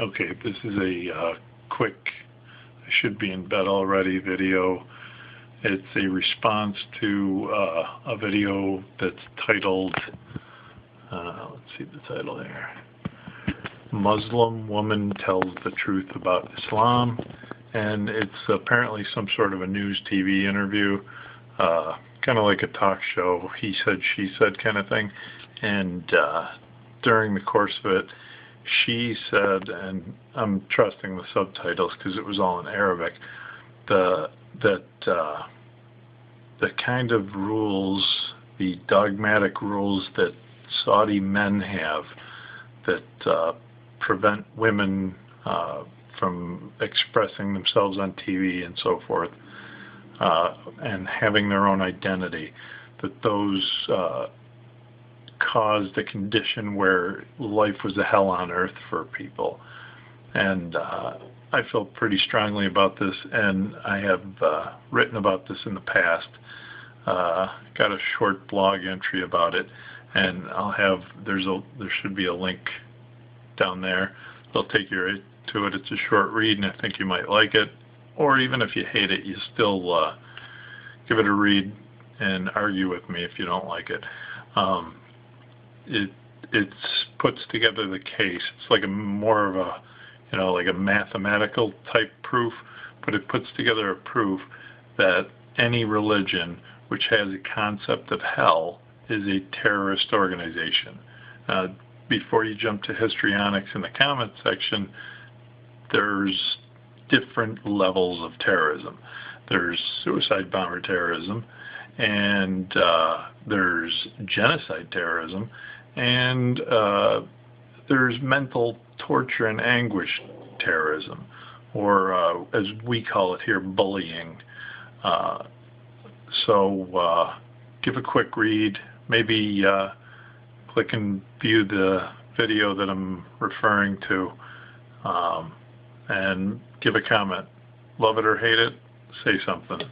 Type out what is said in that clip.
Okay, this is a uh, quick, I should be in bed already video. It's a response to uh, a video that's titled, uh, let's see the title there, Muslim Woman Tells the Truth About Islam. And it's apparently some sort of a news TV interview, uh, kind of like a talk show, he said, she said kind of thing. And uh, during the course of it, she said, and I'm trusting the subtitles because it was all in Arabic, the that uh, the kind of rules, the dogmatic rules that Saudi men have that uh, prevent women uh, from expressing themselves on TV and so forth, uh, and having their own identity, that those uh, caused a condition where life was a hell on earth for people. And uh, I feel pretty strongly about this, and I have uh, written about this in the past. Uh, got a short blog entry about it, and I'll have there's a there should be a link down there. They'll take you right to it. It's a short read, and I think you might like it. Or even if you hate it, you still uh, give it a read and argue with me if you don't like it. Um, it it puts together the case. It's like a more of a you know like a mathematical type proof, but it puts together a proof that any religion which has a concept of hell is a terrorist organization. Uh, before you jump to histrionics in the comment section, there's different levels of terrorism. There's suicide bomber terrorism, and uh, there's genocide terrorism, and uh, there's mental torture and anguish terrorism, or uh, as we call it here, bullying. Uh, so uh, give a quick read, maybe uh, click and view the video that I'm referring to, um, and give a comment. Love it or hate it, say something.